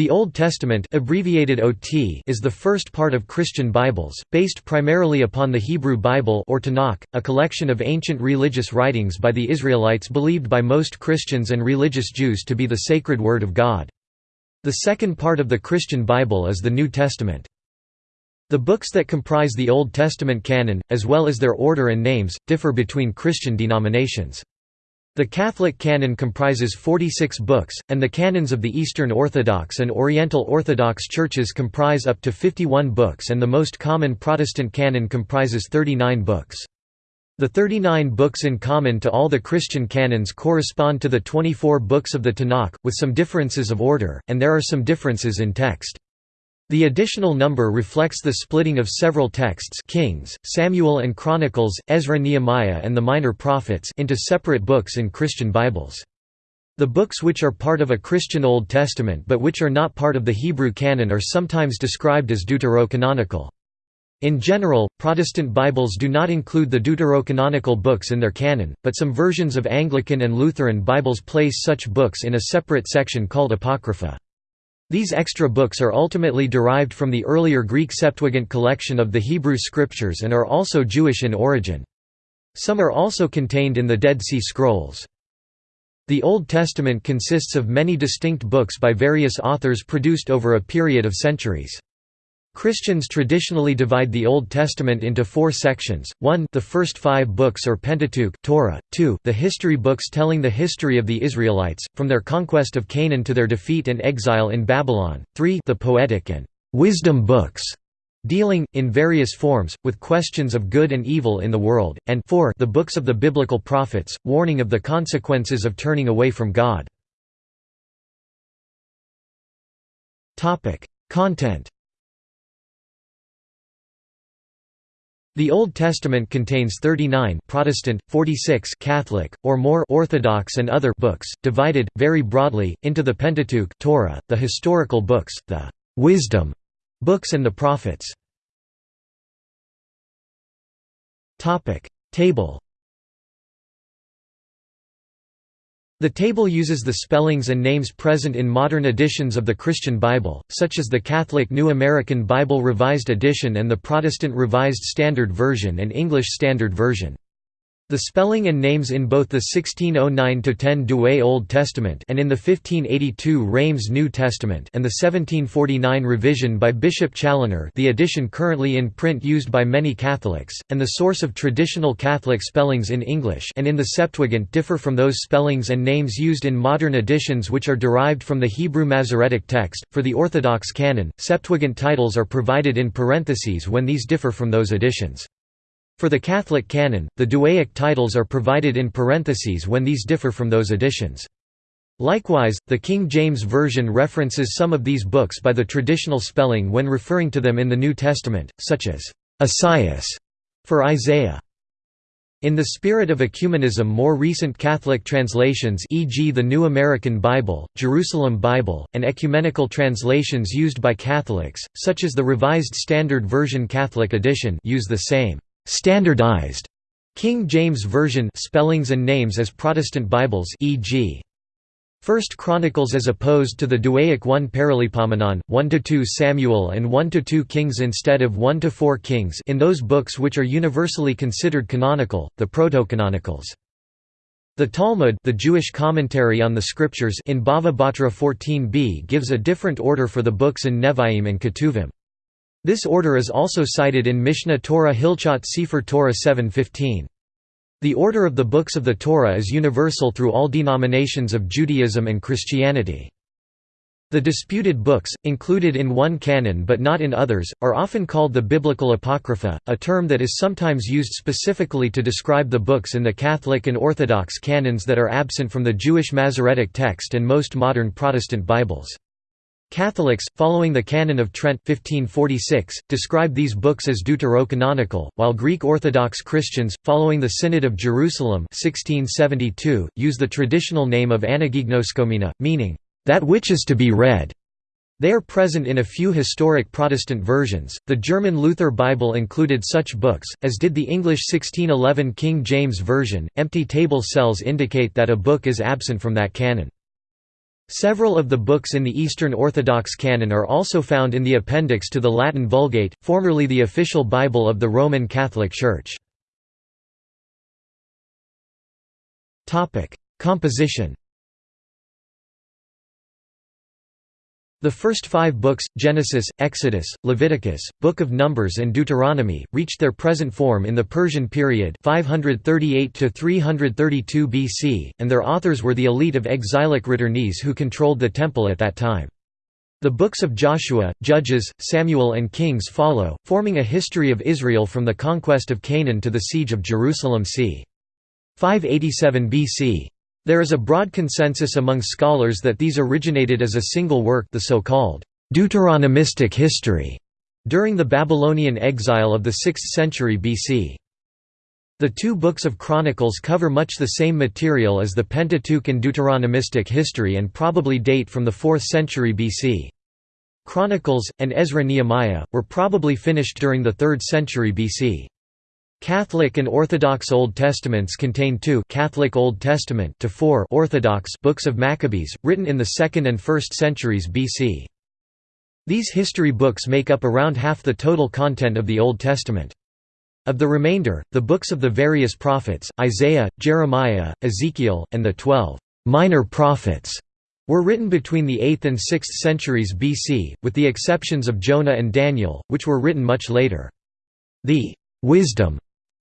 The Old Testament abbreviated OT is the first part of Christian Bibles, based primarily upon the Hebrew Bible or Tanakh, a collection of ancient religious writings by the Israelites believed by most Christians and religious Jews to be the sacred Word of God. The second part of the Christian Bible is the New Testament. The books that comprise the Old Testament canon, as well as their order and names, differ between Christian denominations. The Catholic canon comprises 46 books, and the canons of the Eastern Orthodox and Oriental Orthodox churches comprise up to 51 books and the most common Protestant canon comprises 39 books. The 39 books in common to all the Christian canons correspond to the 24 books of the Tanakh, with some differences of order, and there are some differences in text. The additional number reflects the splitting of several texts Kings, Samuel and Chronicles, Ezra Nehemiah and the Minor Prophets into separate books in Christian Bibles. The books which are part of a Christian Old Testament but which are not part of the Hebrew canon are sometimes described as deuterocanonical. In general, Protestant Bibles do not include the deuterocanonical books in their canon, but some versions of Anglican and Lutheran Bibles place such books in a separate section called Apocrypha. These extra books are ultimately derived from the earlier Greek Septuagint collection of the Hebrew Scriptures and are also Jewish in origin. Some are also contained in the Dead Sea Scrolls. The Old Testament consists of many distinct books by various authors produced over a period of centuries. Christians traditionally divide the Old Testament into four sections, 1 the first five books or Pentateuch Torah, 2 the history books telling the history of the Israelites, from their conquest of Canaan to their defeat and exile in Babylon, 3 the poetic and wisdom books, dealing, in various forms, with questions of good and evil in the world, and 4 the books of the biblical prophets, warning of the consequences of turning away from God. Content The Old Testament contains 39 Protestant, 46 Catholic, or more Orthodox and other books, divided, very broadly, into the Pentateuch Torah, the historical books, the wisdom books and the prophets. Table The table uses the spellings and names present in modern editions of the Christian Bible, such as the Catholic New American Bible Revised Edition and the Protestant Revised Standard Version and English Standard Version. The spelling and names in both the 1609–10 Douay Old Testament and in the 1582 Reims New Testament and the 1749 revision by Bishop Challoner the edition currently in print used by many Catholics, and the source of traditional Catholic spellings in English and in the Septuagint differ from those spellings and names used in modern editions which are derived from the Hebrew Masoretic text. For the Orthodox canon, Septuagint titles are provided in parentheses when these differ from those editions. For the Catholic canon, the Douaic titles are provided in parentheses when these differ from those editions. Likewise, the King James Version references some of these books by the traditional spelling when referring to them in the New Testament, such as Esaias for Isaiah. In the spirit of ecumenism more recent Catholic translations e.g. the New American Bible, Jerusalem Bible, and ecumenical translations used by Catholics, such as the Revised Standard Version Catholic edition use the same Standardized King James Version spellings and names as Protestant Bibles e.g. First Chronicles as opposed to the Douaic 1 Paralipomenon, 1–2 Samuel and 1–2 Kings instead of 1–4 Kings in those books which are universally considered canonical, the Protocanonicals. The Talmud the Jewish commentary on the Scriptures in Bava Batra 14b gives a different order for the books in Nevi'im and Ketuvim. This order is also cited in Mishneh Torah Hilchot Sefer Torah 7.15. The order of the books of the Torah is universal through all denominations of Judaism and Christianity. The disputed books, included in one canon but not in others, are often called the Biblical Apocrypha, a term that is sometimes used specifically to describe the books in the Catholic and Orthodox canons that are absent from the Jewish Masoretic text and most modern Protestant Bibles. Catholics, following the Canon of Trent 1546, describe these books as deuterocanonical, while Greek Orthodox Christians, following the Synod of Jerusalem 1672, use the traditional name of Anagignoskomena, meaning, "...that which is to be read." They are present in a few historic Protestant versions. The German Luther Bible included such books, as did the English 1611 King James Version. Empty table cells indicate that a book is absent from that canon. Several of the books in the Eastern Orthodox canon are also found in the appendix to the Latin Vulgate, formerly the official Bible of the Roman Catholic Church. Composition The first five books, Genesis, Exodus, Leviticus, Book of Numbers and Deuteronomy, reached their present form in the Persian period 538–332 BC, and their authors were the elite of exilic returnees who controlled the temple at that time. The books of Joshua, Judges, Samuel and Kings follow, forming a history of Israel from the conquest of Canaan to the siege of Jerusalem c. 587 BC. There is a broad consensus among scholars that these originated as a single work the so-called Deuteronomistic history during the Babylonian exile of the 6th century BC. The two books of Chronicles cover much the same material as the Pentateuch and Deuteronomistic history and probably date from the 4th century BC. Chronicles, and Ezra-Nehemiah, were probably finished during the 3rd century BC. Catholic and Orthodox Old Testaments contain two Catholic Old Testament to four Orthodox books of Maccabees, written in the 2nd and 1st centuries BC. These history books make up around half the total content of the Old Testament. Of the remainder, the books of the various prophets, Isaiah, Jeremiah, Ezekiel, and the twelve minor prophets, were written between the 8th and 6th centuries BC, with the exceptions of Jonah and Daniel, which were written much later. The wisdom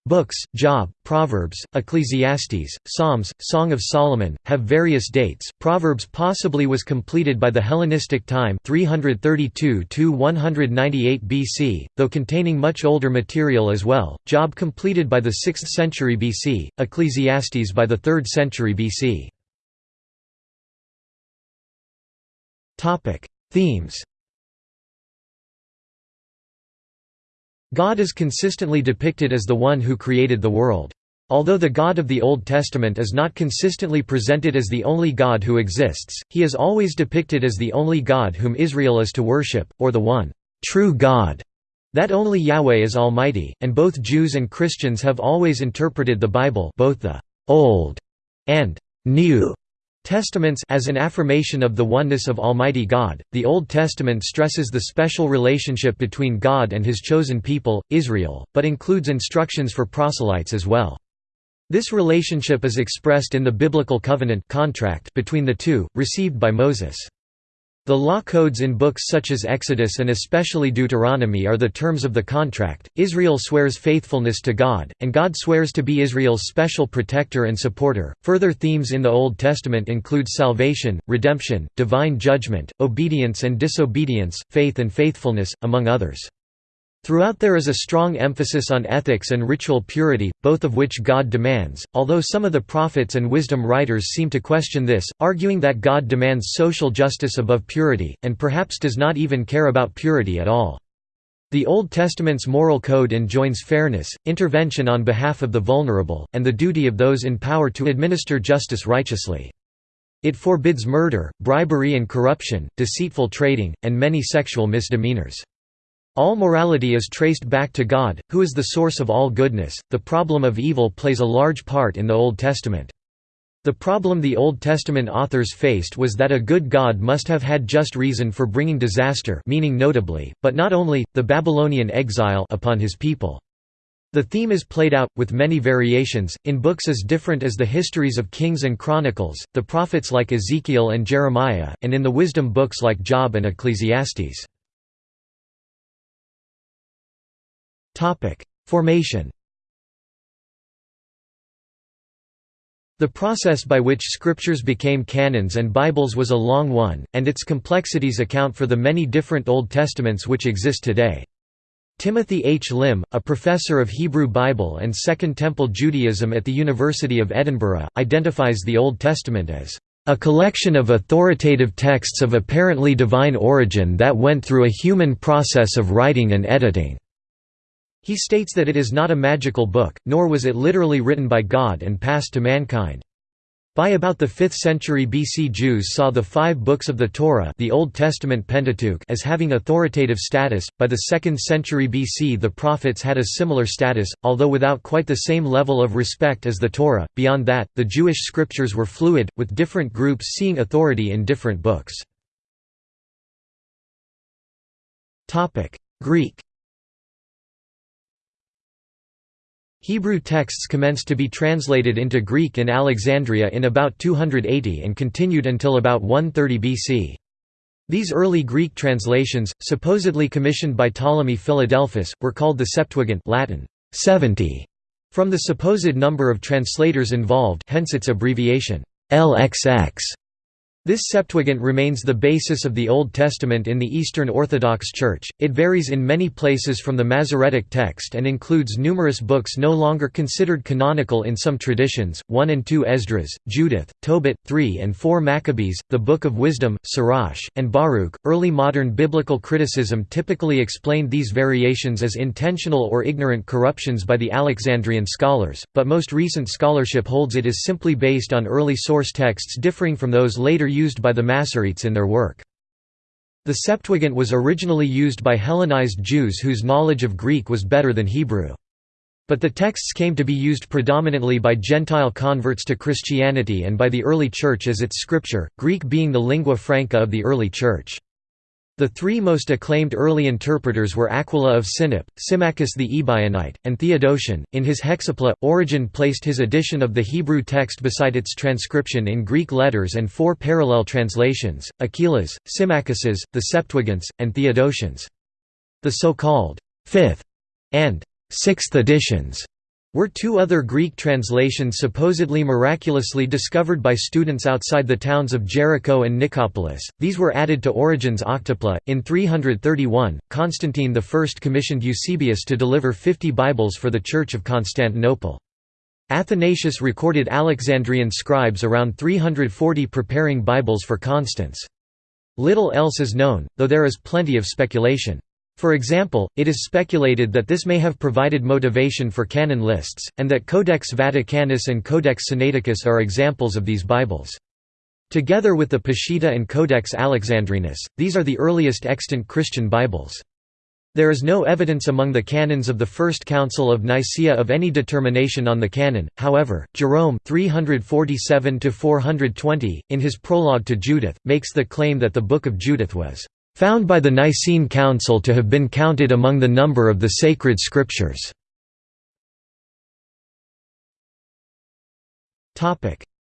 Books, Job, Proverbs, Ecclesiastes, Psalms, Song of Solomon, have various dates. Proverbs possibly was completed by the Hellenistic time 332–198 BC, though containing much older material as well, Job completed by the 6th century BC, Ecclesiastes by the 3rd century BC. Themes God is consistently depicted as the one who created the world. Although the God of the Old Testament is not consistently presented as the only God who exists, he is always depicted as the only God whom Israel is to worship, or the one true God. That only Yahweh is Almighty, and both Jews and Christians have always interpreted the Bible both the Old and New Testaments as an affirmation of the oneness of Almighty God. The Old Testament stresses the special relationship between God and his chosen people, Israel, but includes instructions for proselytes as well. This relationship is expressed in the biblical covenant contract between the two, received by Moses. The law codes in books such as Exodus and especially Deuteronomy are the terms of the contract. Israel swears faithfulness to God, and God swears to be Israel's special protector and supporter. Further themes in the Old Testament include salvation, redemption, divine judgment, obedience and disobedience, faith and faithfulness, among others. Throughout there is a strong emphasis on ethics and ritual purity, both of which God demands, although some of the prophets and wisdom writers seem to question this, arguing that God demands social justice above purity, and perhaps does not even care about purity at all. The Old Testament's moral code enjoins fairness, intervention on behalf of the vulnerable, and the duty of those in power to administer justice righteously. It forbids murder, bribery and corruption, deceitful trading, and many sexual misdemeanors. All morality is traced back to God, who is the source of all goodness. The problem of evil plays a large part in the Old Testament. The problem the Old Testament authors faced was that a good God must have had just reason for bringing disaster meaning notably, but not only, the Babylonian exile upon his people. The theme is played out, with many variations, in books as different as the histories of Kings and Chronicles, the prophets like Ezekiel and Jeremiah, and in the wisdom books like Job and Ecclesiastes. Formation The process by which scriptures became canons and Bibles was a long one, and its complexities account for the many different Old Testaments which exist today. Timothy H. Lim, a professor of Hebrew Bible and Second Temple Judaism at the University of Edinburgh, identifies the Old Testament as a collection of authoritative texts of apparently divine origin that went through a human process of writing and editing. He states that it is not a magical book, nor was it literally written by God and passed to mankind. By about the 5th century BC Jews saw the five books of the Torah the Old Testament Pentateuch as having authoritative status, by the 2nd century BC the prophets had a similar status, although without quite the same level of respect as the Torah. Beyond that, the Jewish scriptures were fluid, with different groups seeing authority in different books. Greek Hebrew texts commenced to be translated into Greek in Alexandria in about 280 and continued until about 130 BC. These early Greek translations, supposedly commissioned by Ptolemy Philadelphus, were called the Septuagint Latin 70, from the supposed number of translators involved hence its abbreviation LXX. This Septuagint remains the basis of the Old Testament in the Eastern Orthodox Church. It varies in many places from the Masoretic text and includes numerous books no longer considered canonical in some traditions 1 and 2 Esdras, Judith, Tobit, 3 and 4 Maccabees, the Book of Wisdom, Sirach, and Baruch. Early modern biblical criticism typically explained these variations as intentional or ignorant corruptions by the Alexandrian scholars, but most recent scholarship holds it is simply based on early source texts differing from those later used by the Masoretes in their work. The Septuagint was originally used by Hellenized Jews whose knowledge of Greek was better than Hebrew. But the texts came to be used predominantly by Gentile converts to Christianity and by the early Church as its scripture, Greek being the lingua franca of the early Church. The three most acclaimed early interpreters were Aquila of Sinope, Symmachus the Ebionite, and Theodotion. In his Hexapla, Origen placed his edition of the Hebrew text beside its transcription in Greek letters and four parallel translations Aquila's, Symmachus's, the Septuagint's, and Theodotion's. The so-called fifth and sixth editions were two other Greek translations supposedly miraculously discovered by students outside the towns of Jericho and Nicopolis. These were added to Origen's Octapla. In 331, Constantine I commissioned Eusebius to deliver 50 Bibles for the Church of Constantinople. Athanasius recorded Alexandrian scribes around 340 preparing Bibles for Constans. Little else is known, though there is plenty of speculation. For example, it is speculated that this may have provided motivation for canon lists, and that Codex Vaticanus and Codex Sinaiticus are examples of these Bibles. Together with the Peshitta and Codex Alexandrinus, these are the earliest extant Christian Bibles. There is no evidence among the canons of the First Council of Nicaea of any determination on the canon, however, Jerome 347 in his prologue to Judith, makes the claim that the Book of Judith was found by the Nicene Council to have been counted among the number of the sacred scriptures.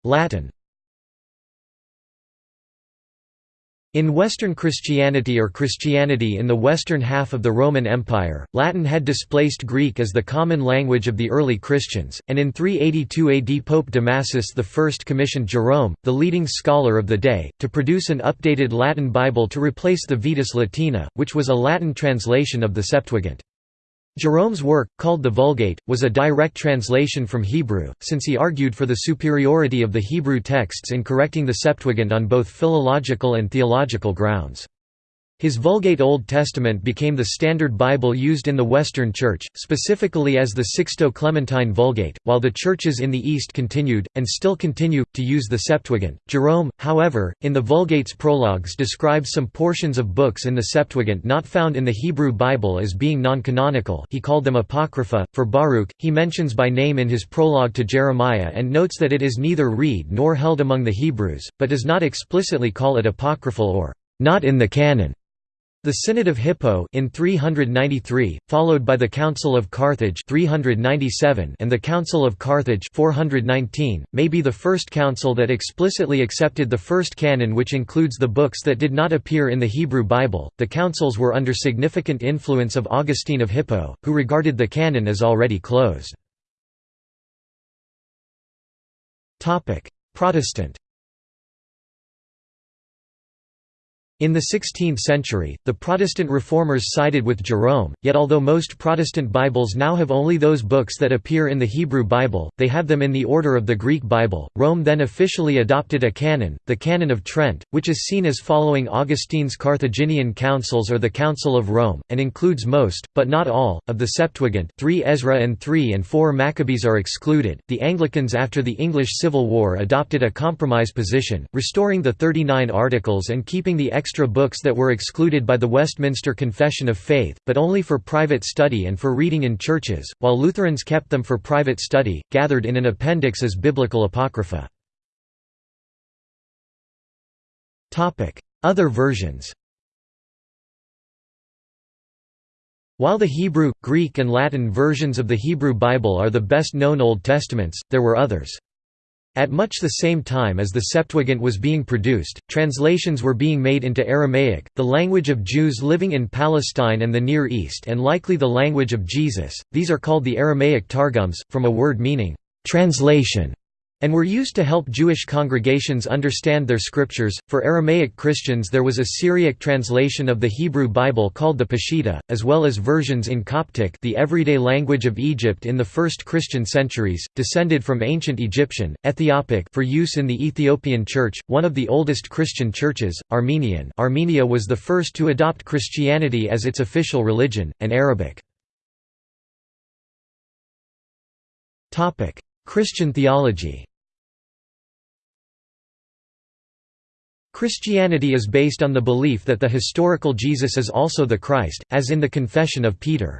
Latin In Western Christianity or Christianity in the western half of the Roman Empire, Latin had displaced Greek as the common language of the early Christians, and in 382 AD Pope Damasus I commissioned Jerome, the leading scholar of the day, to produce an updated Latin Bible to replace the Vetus Latina, which was a Latin translation of the Septuagint. Jerome's work, called the Vulgate, was a direct translation from Hebrew, since he argued for the superiority of the Hebrew texts in correcting the Septuagint on both philological and theological grounds. His Vulgate Old Testament became the standard Bible used in the Western Church, specifically as the Sixto-Clementine Vulgate, while the churches in the East continued, and still continue, to use the Septuagint. Jerome, however, in the Vulgate's prologues describes some portions of books in the Septuagint not found in the Hebrew Bible as being non-canonical he called them Apocrypha. For Baruch, he mentions by name in his prologue to Jeremiah and notes that it is neither read nor held among the Hebrews, but does not explicitly call it apocryphal or not in the canon. The Synod of Hippo in 393, followed by the Council of Carthage 397 and the Council of Carthage 419, may be the first council that explicitly accepted the first canon which includes the books that did not appear in the Hebrew Bible. The councils were under significant influence of Augustine of Hippo, who regarded the canon as already closed. Protestant In the 16th century, the Protestant reformers sided with Jerome, yet although most Protestant Bibles now have only those books that appear in the Hebrew Bible, they have them in the order of the Greek Bible. Rome then officially adopted a canon, the Canon of Trent, which is seen as following Augustine's Carthaginian councils or the Council of Rome, and includes most, but not all, of the Septuagint. Three Ezra and three and four Maccabees are excluded. The Anglicans after the English Civil War adopted a compromise position, restoring the 39 articles and keeping the extra books that were excluded by the Westminster Confession of Faith, but only for private study and for reading in churches, while Lutherans kept them for private study, gathered in an appendix as biblical apocrypha. Other versions While the Hebrew, Greek and Latin versions of the Hebrew Bible are the best known Old Testaments, there were others. At much the same time as the Septuagint was being produced, translations were being made into Aramaic, the language of Jews living in Palestine and the Near East and likely the language of Jesus. These are called the Aramaic Targums, from a word meaning, translation and were used to help Jewish congregations understand their scriptures. For Aramaic Christians, there was a Syriac translation of the Hebrew Bible called the Peshitta, as well as versions in Coptic, the everyday language of Egypt in the first Christian centuries, descended from ancient Egyptian, Ethiopic for use in the Ethiopian Church, one of the oldest Christian churches, Armenian. Armenia was the first to adopt Christianity as its official religion, and Arabic. Christian theology Christianity is based on the belief that the historical Jesus is also the Christ, as in the Confession of Peter.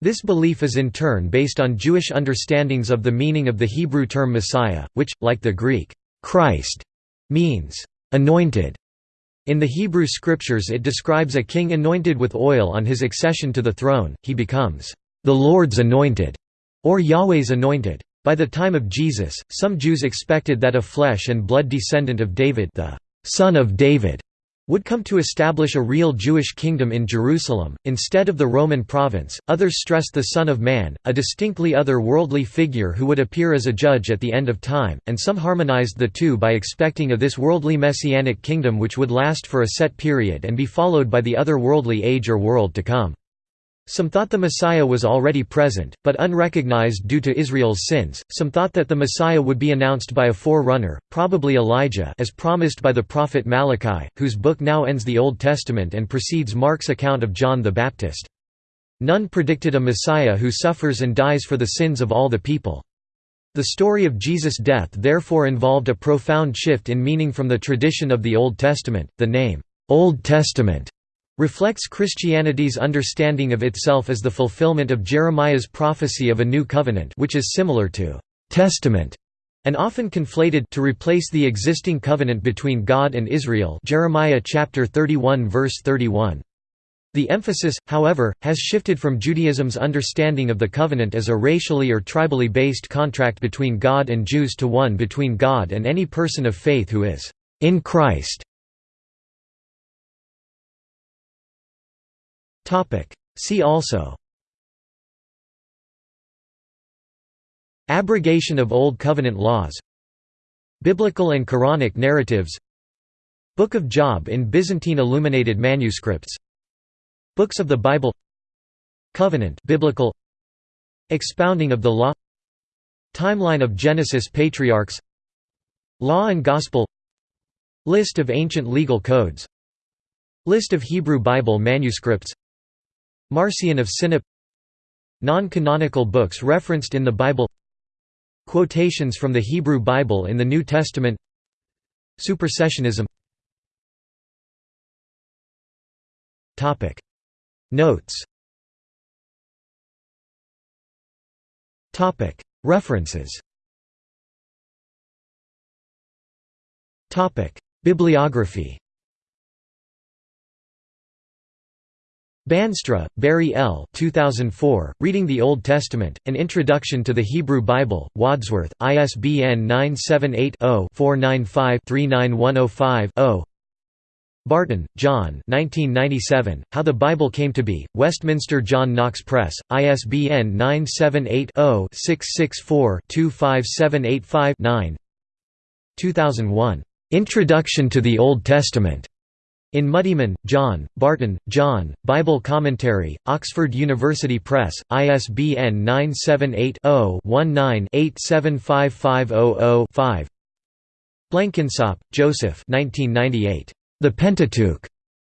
This belief is in turn based on Jewish understandings of the meaning of the Hebrew term Messiah, which, like the Greek Christ, means anointed. In the Hebrew scriptures it describes a king anointed with oil on his accession to the throne, he becomes the Lord's anointed, or Yahweh's anointed. By the time of Jesus, some Jews expected that a flesh and blood descendant of David the son of David would come to establish a real Jewish kingdom in Jerusalem, instead of the Roman province. Others stressed the Son of Man, a distinctly other worldly figure who would appear as a judge at the end of time, and some harmonized the two by expecting a this worldly messianic kingdom which would last for a set period and be followed by the other worldly age or world to come. Some thought the Messiah was already present, but unrecognized due to Israel's sins. Some thought that the Messiah would be announced by a forerunner, probably Elijah, as promised by the prophet Malachi, whose book now ends the Old Testament and precedes Mark's account of John the Baptist. None predicted a Messiah who suffers and dies for the sins of all the people. The story of Jesus' death therefore involved a profound shift in meaning from the tradition of the Old Testament. The name, Old Testament, reflects Christianity's understanding of itself as the fulfillment of Jeremiah's prophecy of a new covenant which is similar to «testament» and often conflated to replace the existing covenant between God and Israel Jeremiah chapter 31 verse 31. The emphasis, however, has shifted from Judaism's understanding of the covenant as a racially or tribally based contract between God and Jews to one between God and any person of faith who is in Christ. See also. Abrogation of Old Covenant laws. Biblical and Quranic narratives. Book of Job in Byzantine illuminated manuscripts. Books of the Bible. Covenant biblical. Expounding of the law. Timeline of Genesis patriarchs. Law and Gospel. List of ancient legal codes. List of Hebrew Bible manuscripts Marcion of Sinop. Non-canonical books referenced in the Bible. Quotations from the Hebrew Bible in the New Testament. Supersessionism. Notes. References. Bibliography Bandstra, Barry L. 2004, Reading the Old Testament, An Introduction to the Hebrew Bible, Wadsworth, ISBN 978-0-495-39105-0 Barton, John How the Bible Came to Be, Westminster John Knox Press, ISBN 978-0-664-25785-9 2001. "'Introduction to the Old Testament' In Muddiman, John, Barton, John, Bible Commentary, Oxford University Press, ISBN 978-0-19-875500-5 Blenkinsopp, Joseph The Pentateuch.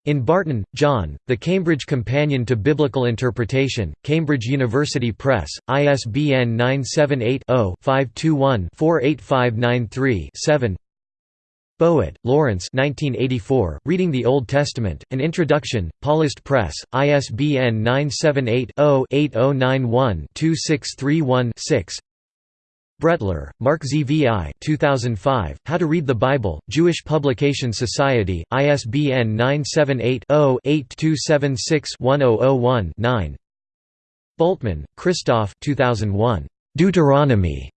In Barton, John, The Cambridge Companion to Biblical Interpretation, Cambridge University Press, ISBN 978 0 521 48593 7 Boadt, Lawrence 1984, Reading the Old Testament, An Introduction, Paulist Press, ISBN 978-0-8091-2631-6 Brettler, Marc ZVI 2005, How to Read the Bible, Jewish Publication Society, ISBN 978-0-8276-1001-9 Bultmann, Christoph 2001, Deuteronomy.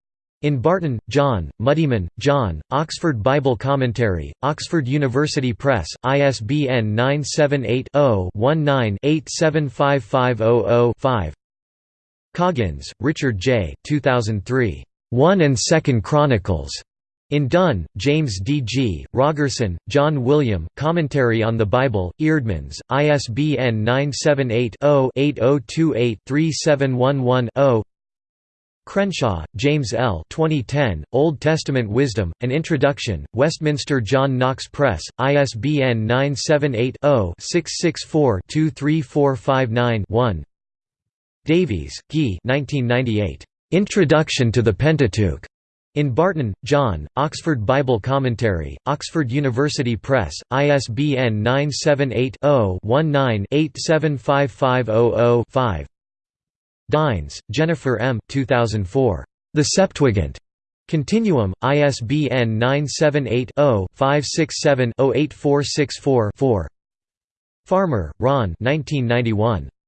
In Barton, John, Muddiman, John, Oxford Bible Commentary, Oxford University Press, ISBN 978-0-19-875500-5 Coggins, Richard J. 2003. 1 and 2nd Chronicles. In Dunn, James D. G., Rogerson, John William, Commentary on the Bible, Eerdmans, ISBN 978 0 8028 3711 Crenshaw, James L. 2010, Old Testament Wisdom, An Introduction, Westminster John Knox Press, ISBN 978-0-664-23459-1 Davies, Guy Introduction to the Pentateuch. In Barton, John, Oxford Bible Commentary, Oxford University Press, ISBN 978 0 19 875500 5 Dines, Jennifer M. 2004. The Septuagint. Continuum, ISBN 978-0-567-08464-4 Farmer, Ron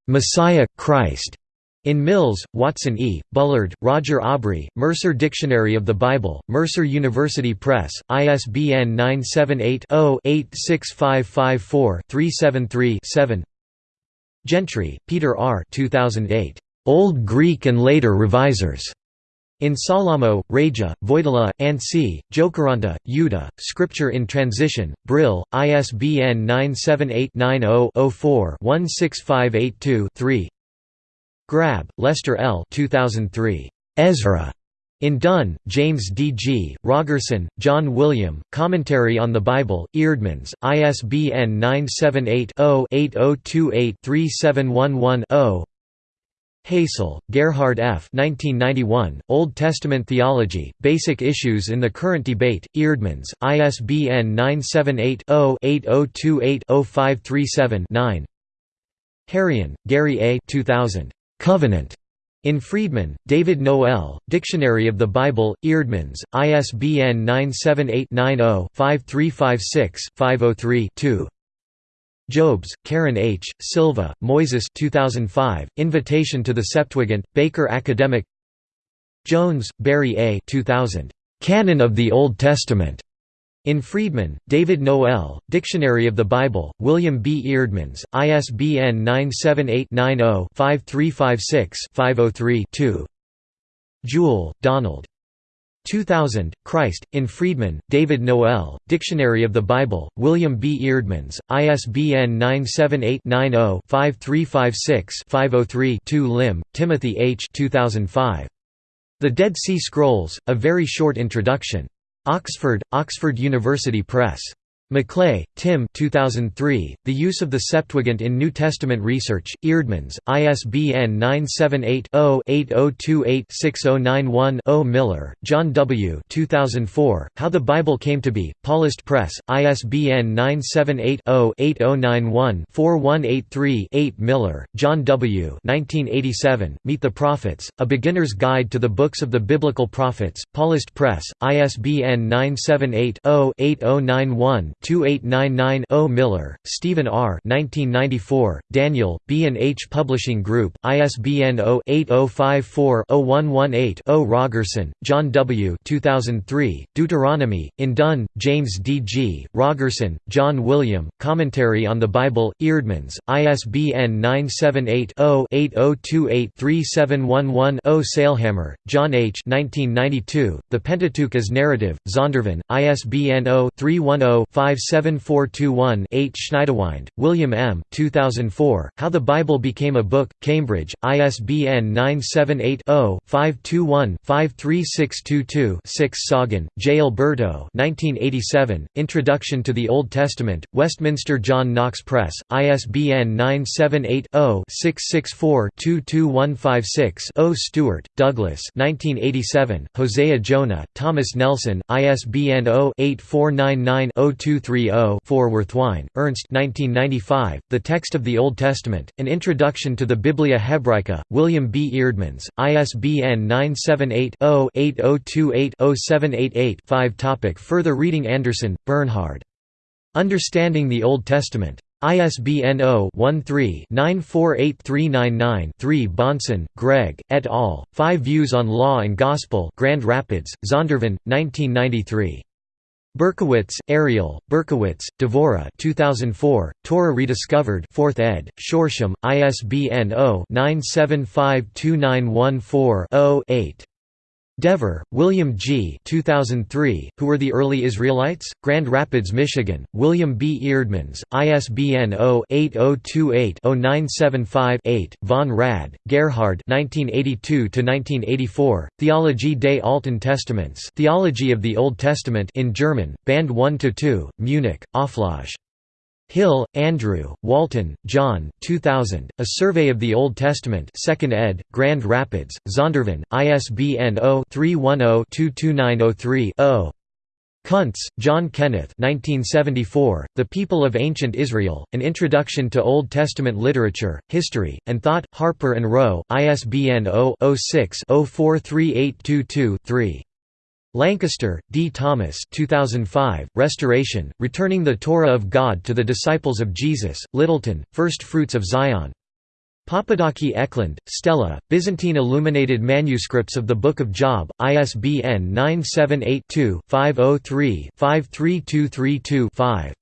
Messiah, Christ. In Mills, Watson E., Bullard, Roger Aubrey, Mercer Dictionary of the Bible, Mercer University Press, ISBN 978 0 86554 373 7 Gentry, Peter R. 2008. Old Greek and Later Revisers. In Sollamo, Raija, Voitila, Anssi, Jokiranta, Yuda, Scripture in Transition, Brill, ISBN 978-90-04-16582-3 Grabbe, Lester L. 2003. Ezra. In Dunn, James D. G., Rogerson, John William, Commentary on the Bible, Eerdmans, ISBN 978 0 8028 3711 Hasel, Gerhard F. 1991, Old Testament Theology, Basic Issues in the Current Debate, Eerdmans, ISBN 978-0-8028-0537-9 Herion, Gary A. 2000. Covenant. In Freedman, David Noel, Dictionary of the Bible, Eerdmans, ISBN 978 90 5356 503 2 Jobes, Karen H., Silva, Moises 2005, Invitation to the Septuagint, Baker Academic Jones, Barry A. 2000, "'Canon of the Old Testament' In Freedman, David Noel, Dictionary of the Bible, William B. Eerdmans, ISBN 978 90 5356 503 2 Juel, Donald. 2000, Christ, in Freedman, David Noel, Dictionary of the Bible, William B. Eerdmans, ISBN 978-90-5356-503-2 Lim, Timothy H. 2005. The Dead Sea Scrolls, A Very Short Introduction. Oxford, Oxford University Press. McLay, Tim 2003, The Use of the Septuagint in New Testament Research, Eerdmans, ISBN 978-0-8028-6091-0 Miller, John W. 2004, How the Bible Came to Be, Paulist Press, ISBN 978-0-8091-4183-8 Miller, John W. 1987, Meet the Prophets, A Beginner's Guide to the Books of the Biblical Prophets, Paulist Press, ISBN 978 0 8091 2899-0 Miller, Stephen R. 1994, Daniel, B and H Publishing Group, ISBN 0-8054-0118-0 Rogerson, John W. 2003, Deuteronomy, in Dunn, James D. G., Rogerson, John William, Commentary on the Bible, Eerdmans, ISBN 978-0-8028-3711-0 Sailhamer, John H. 1992, The Pentateuch as Narrative, Zondervan, ISBN 0 310 57421-8 Schniedewind, William M. 2004, How the Bible Became a Book, Cambridge, ISBN 978-0-521-53622-6 Soggin, J. Alberto 1987, Introduction to the Old Testament, Westminster John Knox Press, ISBN 978 0 664 22156 Stuart, Douglas 1987, Hosea Jonah, Thomas Nelson, ISBN oh, 0-8499-0230-4 Würthwein, Ernst 1995, The Text of the Old Testament, An Introduction to the Biblia Hebraica, William B. Eerdmans, ISBN 978-0-8028-0788-5 Topic Further reading Anderson, Bernhard. Understanding the Old Testament. ISBN 0-13-948399-3 Bahnsen, Greg, et al., Five Views on Law and Gospel Grand Rapids, Zondervan, 1993. Berkowitz, Ariel, Berkowitz, Devora 2004, Torah Rediscovered 4th ed., Shoreshim, ISBN 0-9752914-0-8. Dever, William G. 2003, Who Were the Early Israelites? Grand Rapids, Michigan, William B. Eerdmans, ISBN 0-8028-0975-8, Von Rad, Gerhard 1982–1984, Theologie des Alten Testaments Theology of the Old Testament in German, Band 1–2, Munich, Auflage. Hill, Andrew, Walton, John 2000, A Survey of the Old Testament 2nd ed., Grand Rapids, Zondervan, ISBN 0-310-22903-0. Kuntz, John Kenneth 1974, The People of Ancient Israel, An Introduction to Old Testament Literature, History, and Thought, Harper and Row, ISBN 0-06-043822-3. Lancaster, D. Thomas 2005, Restoration, Returning the Torah of God to the Disciples of Jesus, Littleton, First Fruits of Zion. Papadaki Oekland, Stella, Byzantine Illuminated Manuscripts of the Book of Job, ISBN 978-2-503-53232-5.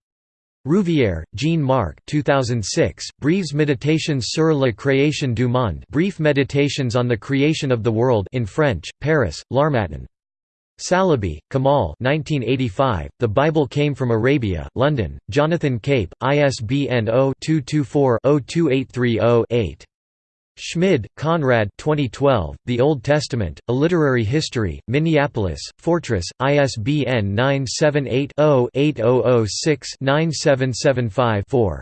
Rouvière, Jean-Marc 2006, Brèves Méditations sur la création du monde Brief Meditations on the Creation of the World in French, Paris, L'Harmattan. Salibi, Kamal 1985, The Bible Came from Arabia, London, Jonathan Cape, ISBN 0-224-02830-8. Schmid, Konrad 2012, The Old Testament, A Literary History, Minneapolis, Fortress, ISBN 978-0-8006-9775-4.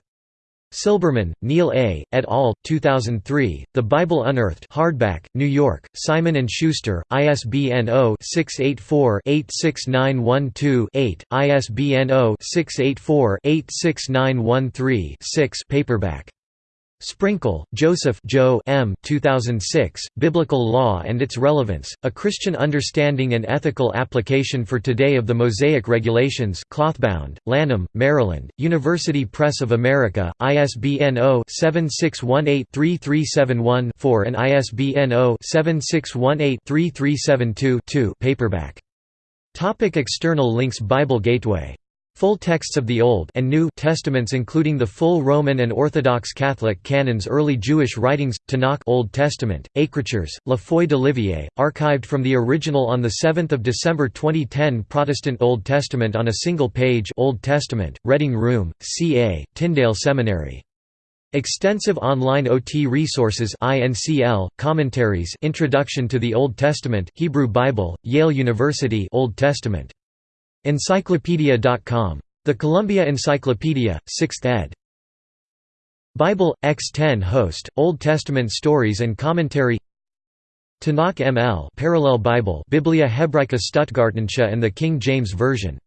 Silberman, Neil A., et al., 2003, The Bible Unearthed hardback, New York, Simon & Schuster, ISBN 0-684-86912-8, ISBN 0-684-86913-6 paperback. Sprinkle, Joseph Joe M. 2006, Biblical Law and Its Relevance, A Christian Understanding and Ethical Application for Today of the Mosaic Regulations Clothbound, Lanham, Maryland, University Press of America, ISBN 0-7618-3371-4 and ISBN 0-7618-3372-2 paperback. Topic external links Bible Gateway Full texts of the Old and New Testaments including the full Roman and Orthodox Catholic canons Early Jewish writings, Tanakh Old Testament, Écritures, La Foi d'Olivier, archived from the original on 7 December 2010 Protestant Old Testament on a single page Old Testament, Reading Room, CA, Tyndale Seminary. Extensive online OT resources INCL, commentaries Introduction to the Old Testament Hebrew Bible, Yale University Old Testament Encyclopedia.com. The Columbia Encyclopedia, 6th ed. Bible, X10 host, Old Testament stories and commentary Tanakh ML Parallel Bible Biblia Hebraica Stuttgartensia and the King James Version